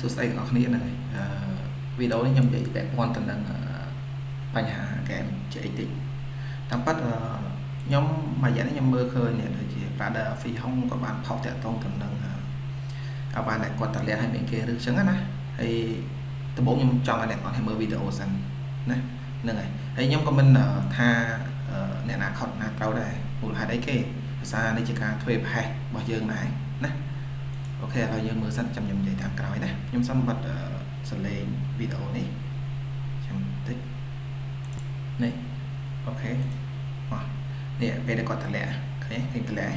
សួស្តីទាំងអស់គ្នាហ្នឹងហើយអឺវីដេអូនេះខ្ញុំនិយាយពាក់ព័ន្ធទៅនឹងបញ្ហាហ្គេមជាអីតិចតាមពិតខ្ញុំមួយរយៈនេះខ្ញុំមើលឃើញនេះដូចជា Brother Afi Hong ក៏បានផុសតាក់ទងទៅនឹងអាវ៉ាន់ដែលគាត់តលាក់ឲ្យមានគេឬចឹងណាហើយដំបូងខ្ញុំចង់ឲ្យអ្នកគាត់ឲ្យមើលវីដេអូសិនណាហ្នឹងហើយហើយខ្ញុំក៏មិនថាអ្នកណាខុសណាត្រូវដែរមូលហេតុអីគេភាសានេះជាការធ្វើប្រហែសរបស់យើងដែរណា OK ឥឡូវយើងមើលសិនចាំខ្ញុំនិយាយតាមក្រោយណាខ្ញុំសូមបិទសលេងវីដេអូនេះចាំតិចនេះ OK អស់នេះពេលដែលគាត់តម្លាក់ឃើញឃើញតម្លាក់អ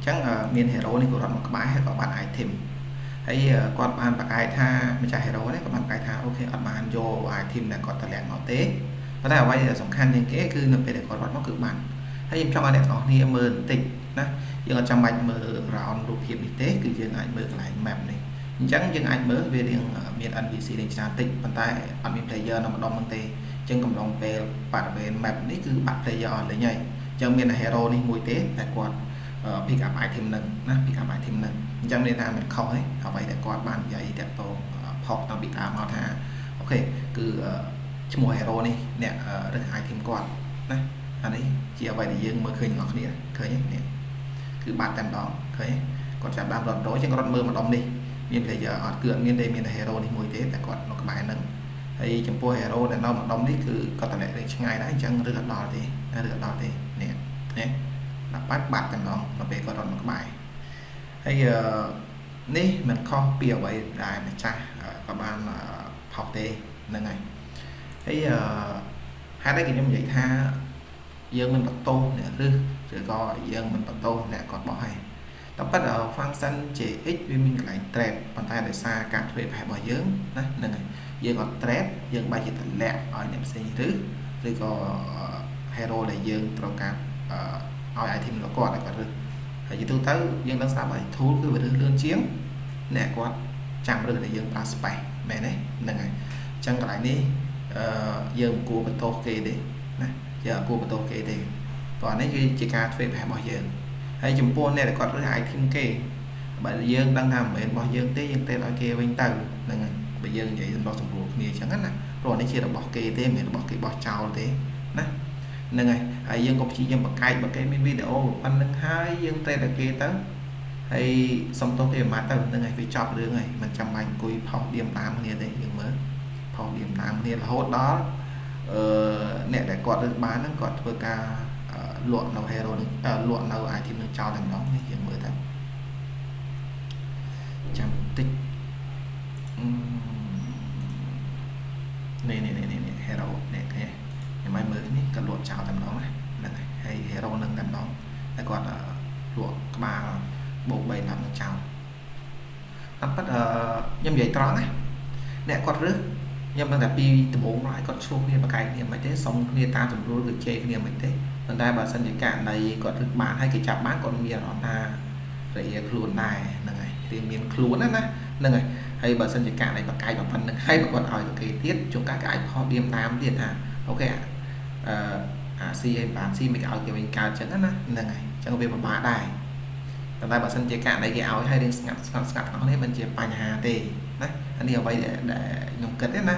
ញ្ចឹងមាន hero នេះគាត់រត់មកក្បែរហើយក៏បាន item ហើយគាត់បានប្រកែកថាម្ចាស់ hero នេះក៏បានប្រកែកថា OK អត់បានយក item ដែលគាត់តម្លាក់មកទេប៉ុន្តែអ្វីដែលសំខាន់ជាងគេគឺនៅពេលដែលគាត់រត់មកគឺបានហើយខ្ញុំចង់ឲ្យអ្នកទាំងអស់គ្នាមើលបន្តិច ណាយើងអត់ចាំបាច់មើល round រូបភាពនេះទេគឺយើងអាចមើលកន្លែង map នេះអញ្ចឹងយើងអាចមើលវារៀងមាន NPC លេងច្រើនតិចប៉ុន្តែអត់មាន player នៅម្ដុំហ្នឹងទេអញ្ចឹងកំឡុងពេលបរិវេណ map នេះគឺបាត់ player អស់លេងហើយអញ្ចឹងមាន hero នេះមួយទេតែគាត់ pick up item ហ្នឹងណា pick up item ហ្នឹងអញ្ចឹងមានថាមិនខុសទេអ្វីដែលគាត់បាននិយាយតាក់ទងផុសតាំងពីដើមមកថាអូខេគឺឈ្មោះ hero នេះអ្នករើស item គាត់ណាអានេះជាអ្វីដែលយើងមើលឃើញទាំងអស់គ្នាឃើញទេនេះ គឺបាត់តែម្ដងឃើញគាត់ចាប់ដើមរត់រយចឹងរត់មើលម្ដុំនេះមាន player អត់គឺអត់មានទេមានតែ hero នេះមួយទេតែគាត់នៅក្បែរហ្នឹងហើយចំពោះ hero ដែលនៅម្ដុំនេះគឺគាត់តម្លាក់លេងឆ្ងាយដែរអញ្ចឹងឬអត់ដល់ទេឬអត់ដល់ទេនេះនេះដាក់បាត់បាត់តែម្ដងនៅពេលគាត់រត់មកក្បែរហើយនេះមិនខុសពីអ្វីដែលម្ចាស់ក៏បានផុសទេហ្នឹងហើយហើយហេតុអីខ្ញុំនិយាយថាយើងមិនបន្ទោសអ្នករឹស ឬក៏យើងមិនបន្ទោសអ្នកគាត់បោះហើយតែប៉ុន្តែ function JX វាមានកន្លែង trap ប៉ុន្តែដោយសារការធ្វើប្រហែលរបស់យើងណាហ្នឹងហើយយើងអត់ trap យើងបែរជាតម្លាក់ឲ្យអ្នកផ្សេងរឹសឬក៏ hero ដែលយើងត្រូវការឲ្យ item របស់គាត់ឲ្យគាត់រឹសហើយជាទូទៅយើងដឹងស្រាប់ហើយ tool គឺវារឹសលឿនជាងអ្នកគាត់ចាំរឹសដែលយើងប្រើ space មែនទេហ្នឹងហើយអញ្ចឹងកន្លែងនេះអឺយើងមិនគួរបន្ទោសគេទេណាយើងអត់គួរបន្ទោសគេទេ ព្រោះនេះគឺជាការធ្វើប្រហែលរបស់យើងហើយចំពោះអ្នកដែលគាត់រើស item គេបើយើងដឹងថាមិនមែនរបស់យើងទេយើងទេឲ្យគេវិញទៅហ្នឹងហើយបើយើងនិយាយសម្រាប់សម្រួលគ្នាអញ្ចឹងណាព្រោះនេះជារបស់គេទេមិនមែនរបស់គេបោះចោលទេណាហ្នឹងហើយហើយយើងក៏ព្យាយាមបង្កែកបើគេមានវីដេអូប៉ុណ្្នឹងហើយយើងទេឲ្យគេទៅហើយសុំទោសគេអាម៉ាត់ទៅហ្នឹងហើយវាចប់រឿងហើយមិនចាំបាច់អង្គុយផុសឌៀមតាមគ្នាទេយើងមើលផុសឌៀមតាមគ្នារហូតដល់អឺអ្នកដែលគាត់រើសបានហ្នឹងគាត់ធ្វើការ លក់នៅ hero នឹងលក់នៅ item នឹងចោលតែម្ដងនេះយើងមើលទៅចាំតិចនេះនេះនេះនេះ hero នេះឃើញខ្ញុំឲ្យមើលនេះគាត់លក់ចោលតែម្ដងណាហ្នឹងហើយ hero នឹងតែម្ដងហើយគាត់លក់ក្បាលបូក3ណាំនឹងចោលតាមពិតខ្ញុំនិយាយត្រង់ណាអ្នកគាត់រើសខ្ញុំដឹងតែពីដំបូងមកឲ្យគាត់ឆ្លោះគ្នាបកែកគ្នាមិនទេសុំគ្នាតាមចំនួនគឺជេរគ្នាមិនទេ ប៉ុន្តែបើសិនជាករណីគាត់រឹកបានហើយគេចាប់បានគាត់មានអារម្មណ៍ថារាខ្លួនដែរហ្នឹងហើយរៀងមានខ្លួនណាណាហ្នឹងហើយហើយបើសិនជាករណីបកែកប៉ុណ្្នឹងហើយបើគាត់ឲ្យទៅគេទៀតជួនកាលគេអាចផុសឌៀមតាមទៀតថាអូខេអឺអាស៊ីឲ្យបានស៊ីមិនឲ្យគេវិញកើតចឹងណាហ្នឹងហើយចឹងវាពិបាកដែរប៉ុន្តែបើសិនជាករណីគេឲ្យហើយរៀងស្ងាត់ស្ងាត់ស្ងាត់អស់នេះមិនជាបញ្ហាទេណាអានេះអ្វីដែលខ្ញុំគិតទេណា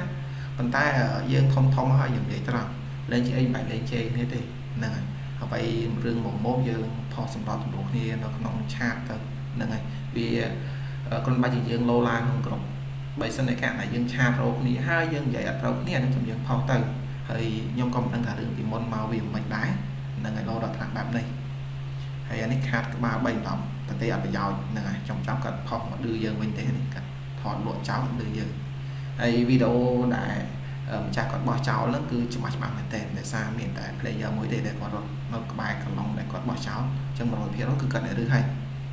ប៉ុន្តែយើងធំធំហើយយើងនិយាយត្រង់លេងជាអីមិនបាច់លេងជេរគ្នាទេ ហ្នឹងហើយអ្វីរឿងមុំមុំយើងផុសសម្រាប់ទំនួលគ្នានៅក្នុងឆាតទៅហ្នឹងហើយវាគ្រាន់តែជាយើងលោឡាក្នុងក្រុមបើសិនតែករណីយើងឆាតរោគ្នាហើយយើងនិយាយអត់ត្រូវគ្នានឹងចាំយើងផុសទៅហើយខ្ញុំក៏មិនដឹងថារឿងពីមុនមកវាមិនដែរហ្នឹងហើយលោដល់ថ្នាក់បែបនេះហើយអានេះខាតក្បាល3ដំតែទេអត់ប្រយោជន៍ហ្នឹងហើយចំចំគាត់ផុសមកឌឺយើងវិញទេនេះគាត់ថតលក់ចោលឌឺយើងហើយវីដេអូដែល ម្ចាស់គាត់បោះចោលហ្នឹងគឺច្បាស់ច្បាស់មែនតើដោយសារមានតែ player មួយទេដែលគាត់រត់នៅក្បែរកន្លងដែលគាត់បោះចោលអញ្ចឹង100%គឺគាត់នៅរឹសហើយ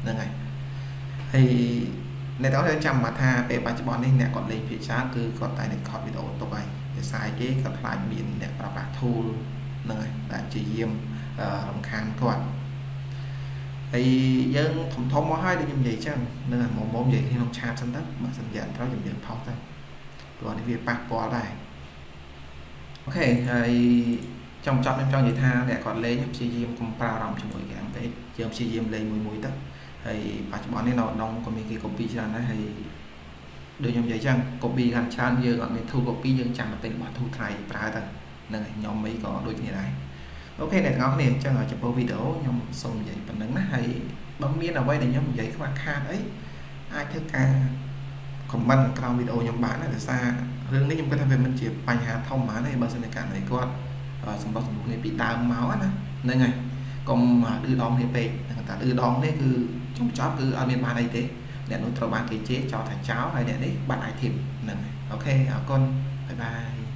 ហ្នឹងហើយហើយអ្នកទាំងអស់ចាំមកថាពេលបច្ចុប្បន្ននេះអ្នកគាត់លេងភាគច្រើនគឺគាត់តែនឹងខតវីដេអូទុកហើយដោយសារគេគាត់ខ្លាចមានអ្នកប្រើប្រាស់ tool ហ្នឹងហើយដែលជាយាមរំខានគាត់ហើយយើងធំធំមកហើយដូចខ្ញុំនិយាយចឹងនឹងមុំមុំនិយាយក្នុងឆាតសិនទៅបើសិនជាអត់ត្រូវខ្ញុំយើងផុសទៅព្រោះនេះវាប៉ះពាល់ដែរ អូខេហើយចង់ចប់ខ្ញុំចង់និយាយថាអ្នកគាត់លេងព្យាយាមកុំប្រើអារម្មណ៍ជាមួយគេពេកយើងព្យាយាមលេងមួយមួយទៅហើយបច្ចុប្បន្ននេះនៅដងក៏មានគេ copy ច្រើនដែរហើយដូចខ្ញុំនិយាយចឹង copy កាន់ច្រើនយើងអត់មាន tool copy យើងចាំតែរបស់ tool ថ្លៃប្រើទៅហ្នឹងហើយខ្ញុំមីក៏ដូចគ្នាដែរអូខេអ្នកទាំងអស់គ្នាអញ្ចឹងចំពោះវីដេអូខ្ញុំសូមនិយាយប៉ុណ្្នឹងណាហើយបើមានអ្វីដែលខ្ញុំនិយាយខ្វះខាតអីអាចធ្វើការ comment ក្រោមវីដេអូខ្ញុំបានដែរដោយសាររឿងនេះខ្ញុំគិតថាវាមិនជាបញ្ហាធំហ្មងទេបើសិនជាករណីគាត់សម្បត្តិសម្ពុះគ្នាពីដើមមកណាហ្នឹងហើយកុំឌឺដងគ្នាពេកតែឌឺដងនេះគឺចុងចប់គឺអត់មានបានអីទេអ្នកនោះត្រូវបានគេជេរចោលថាចោលហើយអ្នកនេះបាត់ item ហ្នឹងអូខេអរគុណបាយបាយ